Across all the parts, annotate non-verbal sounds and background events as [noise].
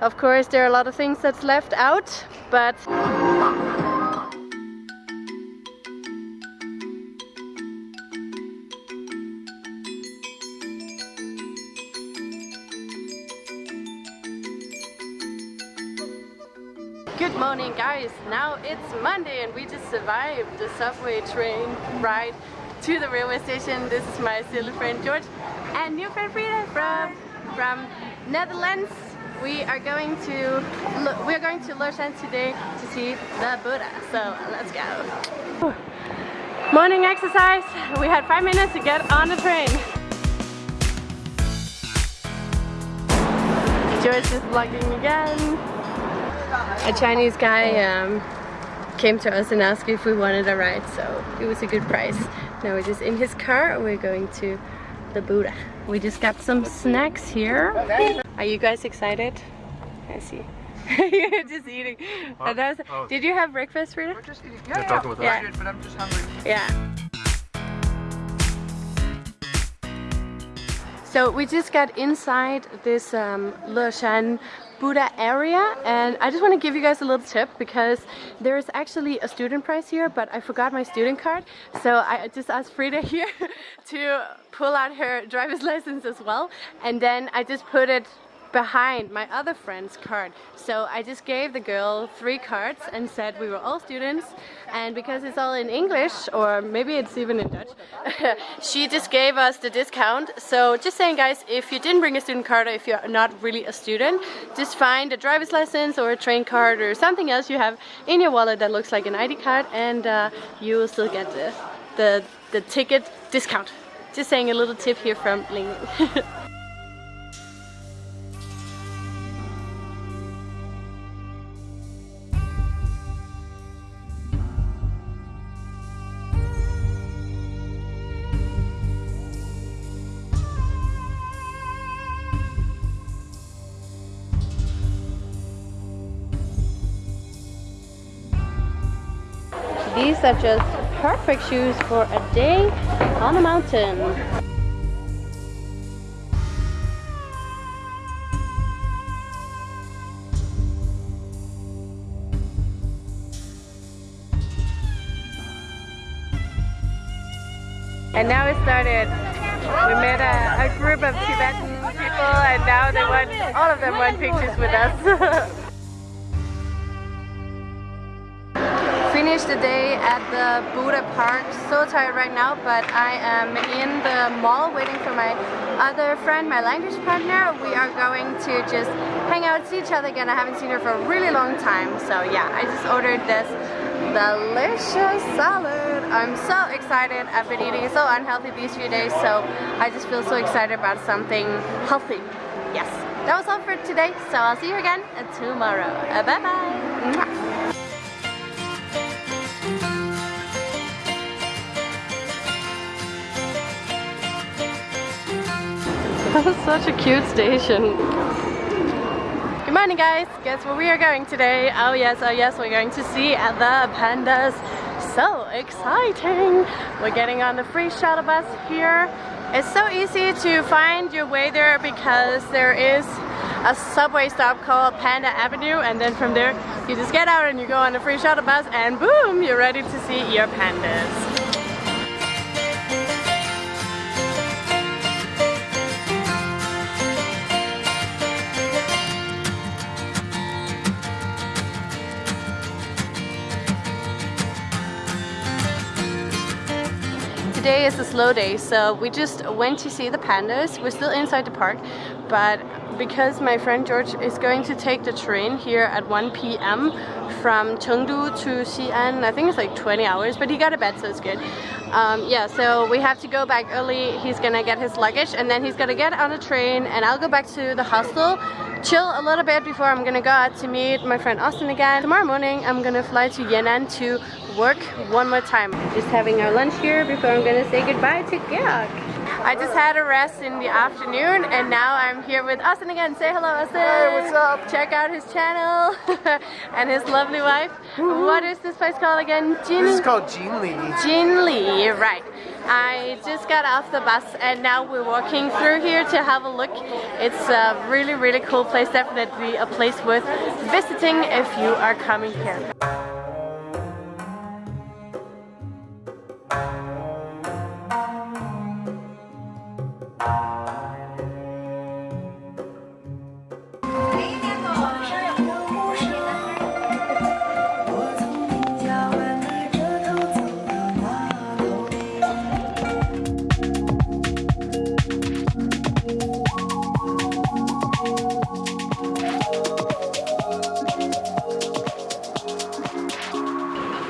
Of course, there are a lot of things that's left out, but Good morning guys, now it's Monday and we just survived the subway train ride to the railway station. This is my silly friend George and new friend Frida from, from Netherlands. We are going to we are going to Leshan today to see the Buddha. So let's go. Morning exercise. We had five minutes to get on the train. George is vlogging again. A Chinese guy um, came to us and asked if we wanted a ride, so it was a good price. Now we're just in his car we're going to the Buddha. We just got some snacks here. Are you guys excited? I see. [laughs] You're just eating. Huh? Was, oh. Did you have breakfast, Rita? We're just eating. Yeah, yeah, with yeah. Did, but I'm just hungry. Yeah. So we just got inside this um, Leshan Buddha area and I just want to give you guys a little tip because there is actually a student price here but I forgot my student card so I just asked Frida [laughs] here to pull out her driver's license as well and then I just put it behind my other friend's card. So I just gave the girl three cards and said we were all students and because it's all in English or maybe it's even in Dutch, [laughs] she just gave us the discount. So just saying guys, if you didn't bring a student card or if you're not really a student, just find a driver's license or a train card or something else you have in your wallet that looks like an ID card and uh, you will still get the, the, the ticket discount. Just saying a little tip here from Ling. [laughs] These are just perfect shoes for a day on the mountain. And now it started. We met a, a group of Tibetan people and now they want, all of them want pictures with us. [laughs] finished the day at the Buddha Park. So tired right now, but I am in the mall waiting for my other friend, my language partner. We are going to just hang out, see each other again. I haven't seen her for a really long time. So yeah, I just ordered this delicious salad. I'm so excited. I've been eating so unhealthy these few days, so I just feel so excited about something healthy. Yes, that was all for today. So I'll see you again tomorrow. Bye-bye. Such a cute station. Good morning guys, guess where we are going today? Oh yes, oh yes, we're going to see the pandas. So exciting! We're getting on the free shuttle bus here. It's so easy to find your way there because there is a subway stop called Panda Avenue and then from there you just get out and you go on the free shuttle bus and boom, you're ready to see your pandas. Today is a slow day, so we just went to see the pandas. We're still inside the park, but because my friend George is going to take the train here at 1 p.m. from Chengdu to Xi'an, I think it's like 20 hours, but he got a bed, so it's good. Um, yeah, so we have to go back early. He's gonna get his luggage, and then he's gonna get on a train, and I'll go back to the hostel chill a little bit before I'm gonna go out to meet my friend Austin again. Tomorrow morning I'm gonna fly to Yan'an to work one more time. Just having our lunch here before I'm gonna say goodbye to Georg. I just had a rest in the afternoon and now I'm here with Austin again. Say hello Austin. Hey, what's up? Check out his channel [laughs] and his lovely wife. What is this place called again? Jin? This is called Jinli. Jinli, right. I just got off the bus and now we're walking through here to have a look. It's a really, really cool place. Definitely a place worth visiting if you are coming here.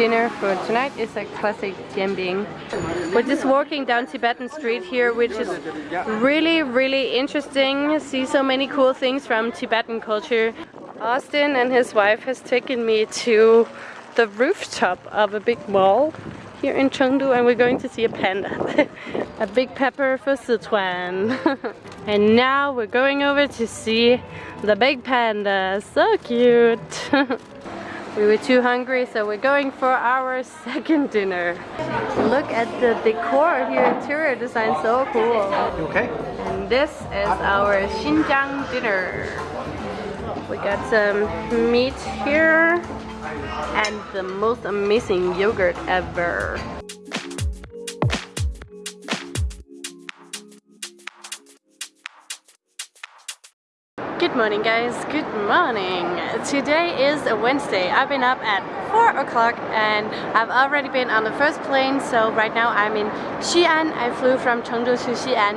Dinner for tonight is a classic jianbing. We're just walking down Tibetan Street here, which is really, really interesting. See so many cool things from Tibetan culture. Austin and his wife has taken me to the rooftop of a big mall here in Chengdu and we're going to see a panda. [laughs] a big pepper for Sichuan. [laughs] and now we're going over to see the big panda. So cute. [laughs] We were too hungry, so we're going for our [laughs] second dinner. Look at the decor here, interior design, so cool. You okay? And this is our Xinjiang dinner. We got some meat here and the most amazing yogurt ever. Good morning guys, good morning. Today is a Wednesday. I've been up at 4 o'clock and I've already been on the first plane so right now I'm in Xi'an. I flew from Chengdu to Xi'an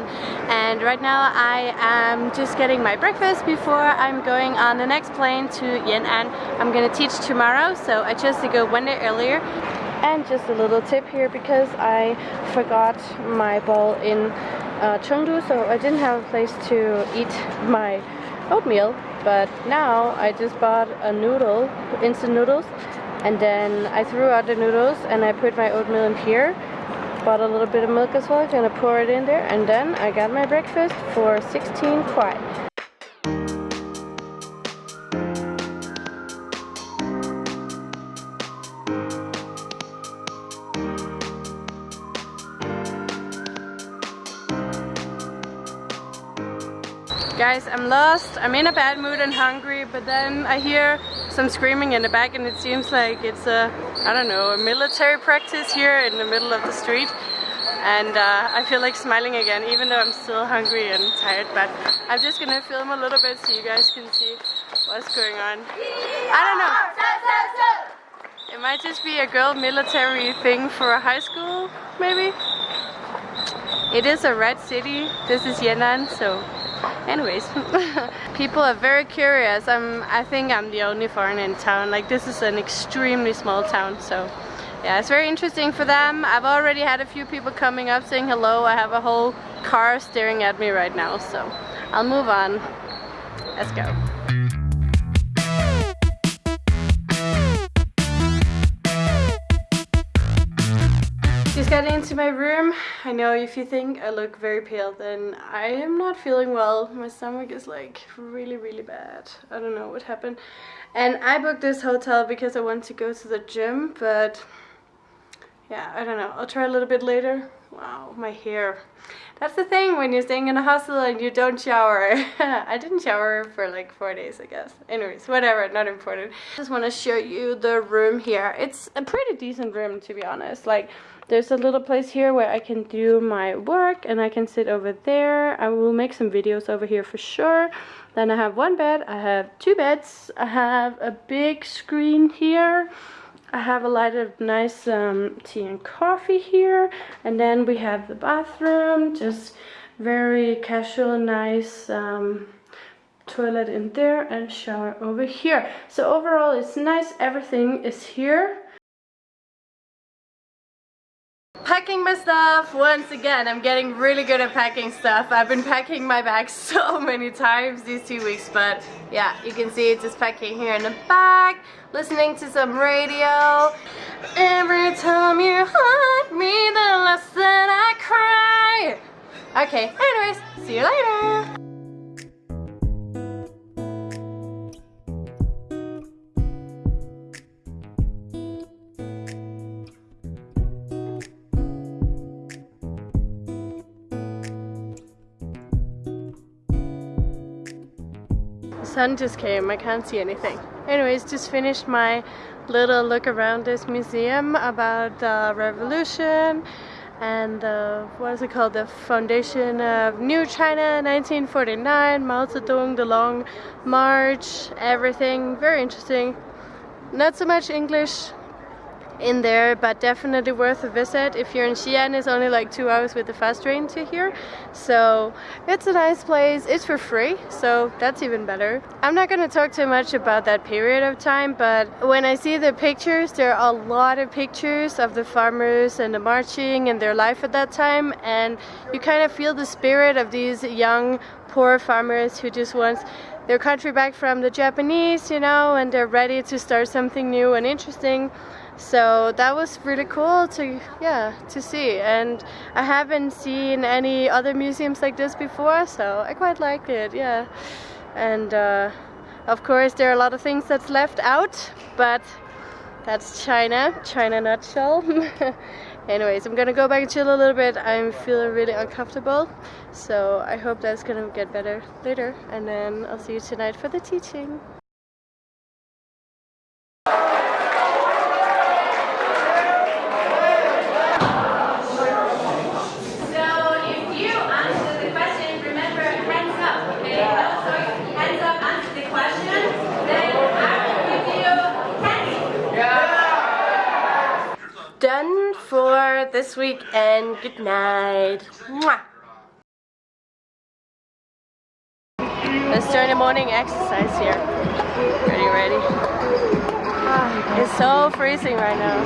and right now I am just getting my breakfast before I'm going on the next plane to Yan'an. I'm gonna teach tomorrow so I chose to go one day earlier and just a little tip here because I forgot my bowl in uh, Chengdu so I didn't have a place to eat my oatmeal but now I just bought a noodle instant noodles and then I threw out the noodles and I put my oatmeal in here bought a little bit of milk as well gonna pour it in there and then I got my breakfast for 16 kuai Guys, I'm lost. I'm in a bad mood and hungry, but then I hear some screaming in the back and it seems like it's a, I don't know, a military practice here in the middle of the street. And uh, I feel like smiling again, even though I'm still hungry and tired. But I'm just gonna film a little bit so you guys can see what's going on. I don't know. It might just be a girl military thing for a high school, maybe? It is a red city. This is Yan'an, so anyways [laughs] people are very curious. I'm i think i'm the only foreigner in town. Like this is an extremely small town so yeah it's very interesting for them. I've already had a few people coming up saying hello. I have a whole car staring at me right now so i'll move on. Let's go Got into my room. I know if you think I look very pale, then I am not feeling well. My stomach is like really, really bad. I don't know what happened. And I booked this hotel because I want to go to the gym, but yeah, I don't know. I'll try a little bit later. Wow, my hair. That's the thing when you're staying in a hostel and you don't shower. [laughs] I didn't shower for like four days, I guess. Anyways, whatever, not important. Just want to show you the room here. It's a pretty decent room, to be honest. Like, there's a little place here where I can do my work and I can sit over there. I will make some videos over here for sure. Then I have one bed, I have two beds, I have a big screen here. I have a lot of nice um, tea and coffee here. And then we have the bathroom, just very casual, nice um, toilet in there and shower over here. So overall it's nice, everything is here packing my stuff once again. I'm getting really good at packing stuff. I've been packing my bag [laughs] so many times these two weeks but yeah you can see it's just packing here in the back listening to some radio. Every time you hug me the less that I cry. Okay anyways see you later sun just came. I can't see anything. Anyways, just finished my little look around this museum about the revolution and the, what is it called? The foundation of New China 1949, Mao Zedong, the Long March, everything. Very interesting. Not so much English in there but definitely worth a visit. If you're in Xi'an it's only like two hours with the fast train to here. So it's a nice place. It's for free so that's even better. I'm not gonna talk too much about that period of time but when I see the pictures there are a lot of pictures of the farmers and the marching and their life at that time and you kind of feel the spirit of these young poor farmers who just want their country back from the Japanese you know and they're ready to start something new and interesting so that was really cool to yeah to see. And I haven't seen any other museums like this before so I quite liked it yeah. And uh, of course there are a lot of things that's left out but that's China China nutshell. [laughs] Anyways I'm gonna go back and chill a little bit. I'm feeling really uncomfortable so I hope that's gonna get better later. And then I'll see you tonight for the teaching done for this week and good night. Mwah. Let's morning exercise here. Ready, ready. Ah, it's so freezing right now.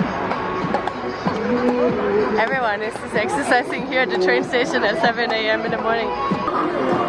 Everyone is just exercising here at the train station at 7 a.m. in the morning.